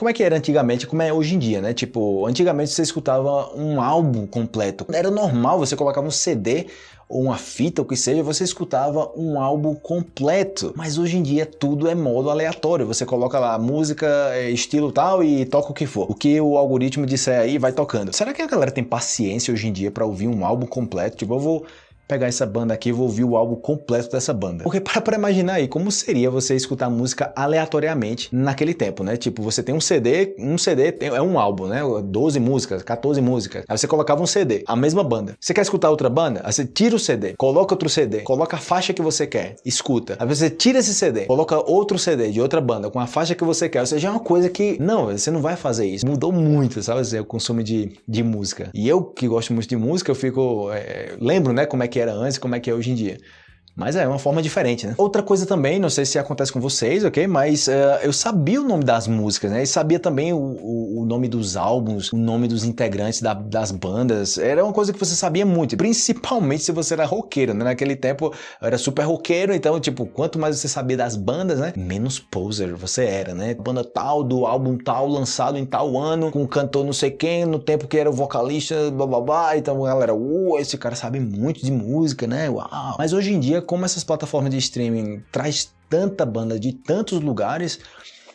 como é que era antigamente, como é hoje em dia, né? Tipo, antigamente você escutava um álbum completo. Era normal, você colocava um CD ou uma fita, o que seja, você escutava um álbum completo. Mas hoje em dia tudo é modo aleatório. Você coloca lá música, é, estilo tal e toca o que for. O que o algoritmo disser aí vai tocando. Será que a galera tem paciência hoje em dia para ouvir um álbum completo? Tipo, eu vou pegar essa banda aqui e vou ouvir o álbum completo dessa banda. Porque para pra imaginar aí, como seria você escutar música aleatoriamente naquele tempo, né? Tipo, você tem um CD, um CD é um álbum, né? 12 músicas, 14 músicas. Aí você colocava um CD, a mesma banda. Você quer escutar outra banda? Aí você tira o CD, coloca outro CD, coloca a faixa que você quer, escuta. Aí você tira esse CD, coloca outro CD de outra banda com a faixa que você quer. Ou seja, é uma coisa que, não, você não vai fazer isso. Mudou muito, sabe? O consumo de, de música. E eu, que gosto muito de música, eu fico... É, lembro, né, como é que era antes e como é que é hoje em dia. Mas é uma forma diferente, né? Outra coisa também, não sei se acontece com vocês, ok? Mas uh, eu sabia o nome das músicas, né? E sabia também o, o, o nome dos álbuns, o nome dos integrantes da, das bandas. Era uma coisa que você sabia muito, principalmente se você era roqueiro, né? Naquele tempo eu era super roqueiro, então, tipo, quanto mais você sabia das bandas, né? Menos poser você era, né? Banda tal, do álbum tal, lançado em tal ano, com cantor não sei quem, no tempo que era o vocalista, blá blá blá. Então, galera, uh, esse cara sabe muito de música, né? Uau! Mas hoje em dia, como essas plataformas de streaming traz tanta banda de tantos lugares,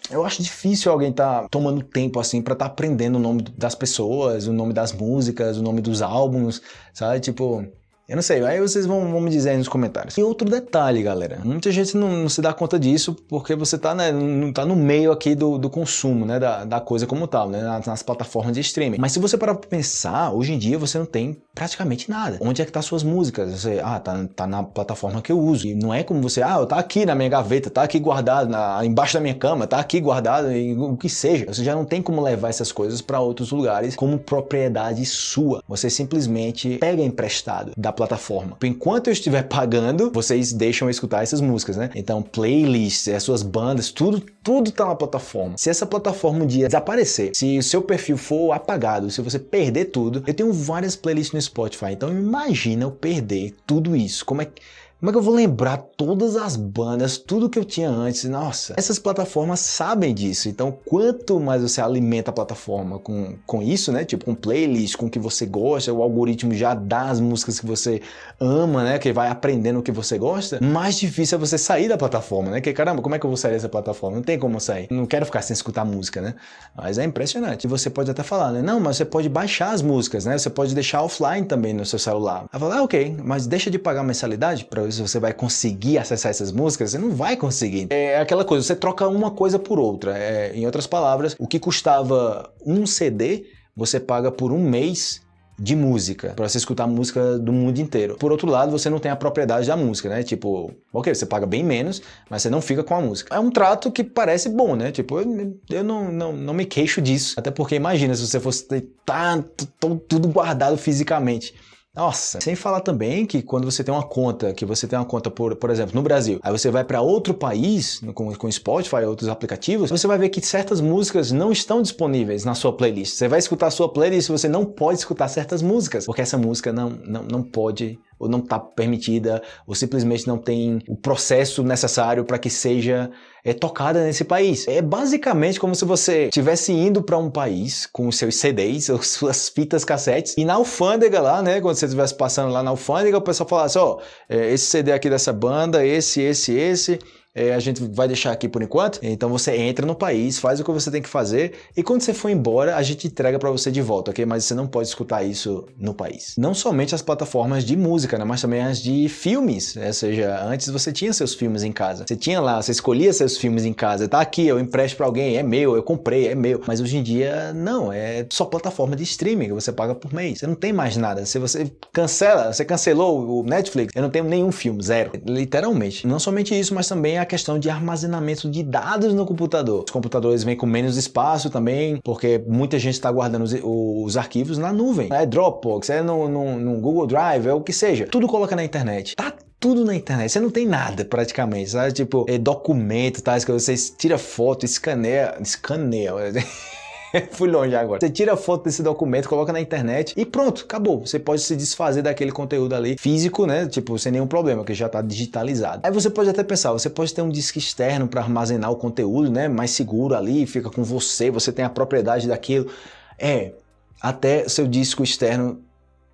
eu acho difícil alguém estar tá tomando tempo assim para estar tá aprendendo o nome das pessoas, o nome das músicas, o nome dos álbuns, sabe? Tipo, eu não sei, aí vocês vão, vão, me dizer aí nos comentários. E outro detalhe, galera, muita gente não, não se dá conta disso porque você tá, né, não tá no meio aqui do, do consumo, né, da, da, coisa como tal, né, nas, nas, plataformas de streaming. Mas se você parar pra pensar, hoje em dia você não tem praticamente nada. Onde é que tá suas músicas? Você, ah, tá, tá na plataforma que eu uso. E não é como você, ah, tá aqui na minha gaveta, tá aqui guardado na, embaixo da minha cama, tá aqui guardado, e, o que seja. Você já não tem como levar essas coisas para outros lugares como propriedade sua. Você simplesmente pega emprestado da plataforma. Enquanto eu estiver pagando, vocês deixam eu escutar essas músicas, né? Então, playlists, as suas bandas, tudo, tudo tá na plataforma. Se essa plataforma um dia desaparecer, se o seu perfil for apagado, se você perder tudo, eu tenho várias playlists no Spotify, então imagina eu perder tudo isso. Como é que como é que eu vou lembrar todas as bandas, tudo que eu tinha antes? Nossa, essas plataformas sabem disso. Então, quanto mais você alimenta a plataforma com, com isso, né? Tipo, com playlist, com o que você gosta, o algoritmo já dá as músicas que você ama, né? Que vai aprendendo o que você gosta, mais difícil é você sair da plataforma, né? Que caramba, como é que eu vou sair dessa plataforma? Não tem como sair. Não quero ficar sem escutar música, né? Mas é impressionante. E você pode até falar, né? Não, mas você pode baixar as músicas, né? Você pode deixar offline também no seu celular. Aí falar, ah, ok, mas deixa de pagar mensalidade para se você vai conseguir acessar essas músicas, você não vai conseguir. É aquela coisa, você troca uma coisa por outra. É, em outras palavras, o que custava um CD, você paga por um mês de música, para você escutar música do mundo inteiro. Por outro lado, você não tem a propriedade da música, né? Tipo, ok, você paga bem menos, mas você não fica com a música. É um trato que parece bom, né? Tipo, eu, eu não, não, não me queixo disso. Até porque imagina se você fosse tanto, tudo guardado fisicamente. Nossa, sem falar também que quando você tem uma conta, que você tem uma conta, por, por exemplo, no Brasil, aí você vai para outro país, com, com Spotify outros aplicativos, você vai ver que certas músicas não estão disponíveis na sua playlist. Você vai escutar a sua playlist e você não pode escutar certas músicas, porque essa música não, não, não pode ou não está permitida, ou simplesmente não tem o processo necessário para que seja é, tocada nesse país. É basicamente como se você estivesse indo para um país com os seus CDs, ou suas fitas cassetes, e na alfândega lá, né, quando você estivesse passando lá na alfândega, o pessoal falasse, ó, oh, esse CD aqui dessa banda, esse, esse, esse, é, a gente vai deixar aqui por enquanto. Então você entra no país, faz o que você tem que fazer e quando você for embora, a gente entrega para você de volta, ok? Mas você não pode escutar isso no país. Não somente as plataformas de música, né? mas também as de filmes, né? ou seja, antes você tinha seus filmes em casa. Você tinha lá, você escolhia seus filmes em casa. Tá aqui, eu empresto para alguém, é meu, eu comprei, é meu. Mas hoje em dia, não, é só plataforma de streaming que você paga por mês. Você não tem mais nada. Se você cancela, você cancelou o Netflix, eu não tenho nenhum filme, zero. Literalmente. Não somente isso, mas também a a questão de armazenamento de dados no computador. Os computadores vêm com menos espaço também, porque muita gente está guardando os, os, arquivos na nuvem. É Dropbox, é no, no, no Google Drive, é o que seja. Tudo coloca na internet. Tá tudo na internet. Você não tem nada praticamente, sabe? Tipo, é documento, tais que você tira foto, escaneia, escaneia. Fui longe agora. Você tira a foto desse documento, coloca na internet e pronto, acabou. Você pode se desfazer daquele conteúdo ali físico, né? Tipo, sem nenhum problema, que já está digitalizado. Aí você pode até pensar, você pode ter um disco externo para armazenar o conteúdo, né? Mais seguro ali, fica com você, você tem a propriedade daquilo. É, até seu disco externo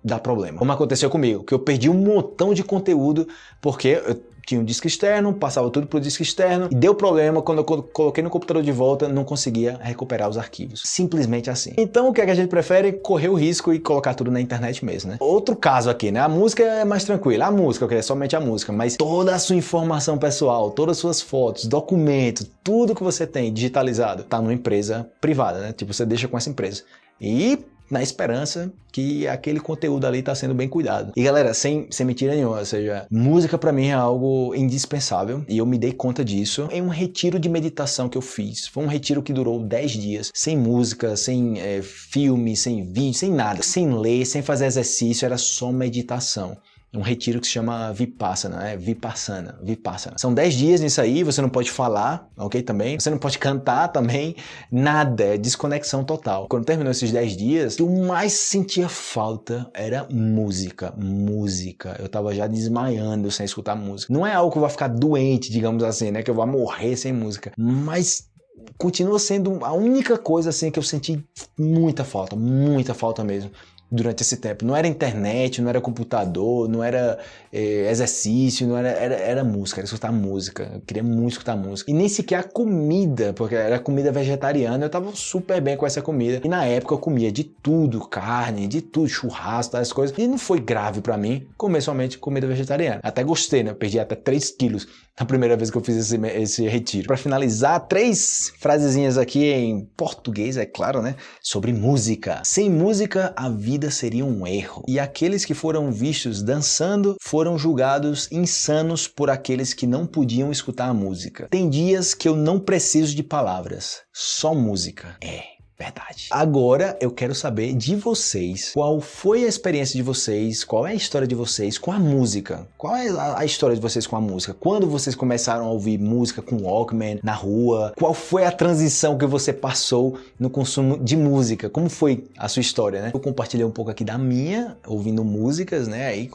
dá problema. Como aconteceu comigo, que eu perdi um montão de conteúdo porque eu tinha um disco externo, passava tudo pro disco externo e deu problema quando eu coloquei no computador de volta, não conseguia recuperar os arquivos. Simplesmente assim. Então o que, é que a gente prefere? Correr o risco e colocar tudo na internet mesmo, né? Outro caso aqui, né? A música é mais tranquila. A música, ok, é somente a música, mas toda a sua informação pessoal, todas as suas fotos, documentos, tudo que você tem digitalizado tá numa empresa privada, né? Tipo, você deixa com essa empresa. E na esperança que aquele conteúdo ali está sendo bem cuidado. E galera, sem, sem mentira nenhuma, ou seja, música para mim é algo indispensável e eu me dei conta disso em um retiro de meditação que eu fiz. Foi um retiro que durou 10 dias, sem música, sem é, filme, sem vídeo, sem nada, sem ler, sem fazer exercício, era só meditação um retiro que se chama Vipassana, é Vipassana, Vipassana. São 10 dias nisso aí, você não pode falar, ok, também? Você não pode cantar também, nada, é desconexão total. Quando terminou esses 10 dias, o mais sentia falta era música, música. Eu tava já desmaiando sem escutar música. Não é algo que eu vou ficar doente, digamos assim, né, que eu vou morrer sem música, mas continua sendo a única coisa assim que eu senti muita falta, muita falta mesmo durante esse tempo. Não era internet, não era computador, não era é, exercício, não era, era, era música, era escutar música. Eu queria muito escutar música. E nem sequer a comida, porque era comida vegetariana, eu tava super bem com essa comida. E na época eu comia de tudo, carne, de tudo, churrasco, essas coisas. E não foi grave para mim comer somente comida vegetariana. Até gostei, né? Eu perdi até 3 quilos na primeira vez que eu fiz esse, esse retiro. Para finalizar, três frasezinhas aqui em português, é claro, né? Sobre música. Sem música, a vida vida seria um erro. E aqueles que foram vistos dançando foram julgados insanos por aqueles que não podiam escutar a música. Tem dias que eu não preciso de palavras, só música. É. Verdade. Agora eu quero saber de vocês, qual foi a experiência de vocês, qual é a história de vocês com a música? Qual é a história de vocês com a música? Quando vocês começaram a ouvir música com Walkman na rua? Qual foi a transição que você passou no consumo de música? Como foi a sua história, né? Eu compartilhei um pouco aqui da minha, ouvindo músicas, né? Aí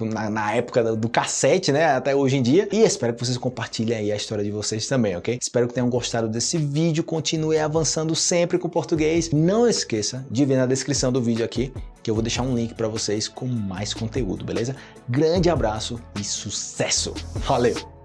na, na época do cassete, né? Até hoje em dia. E espero que vocês compartilhem aí a história de vocês também, ok? Espero que tenham gostado desse vídeo. Continue avançando sempre com português. Não esqueça de ver na descrição do vídeo aqui, que eu vou deixar um link para vocês com mais conteúdo, beleza? Grande abraço e sucesso! Valeu!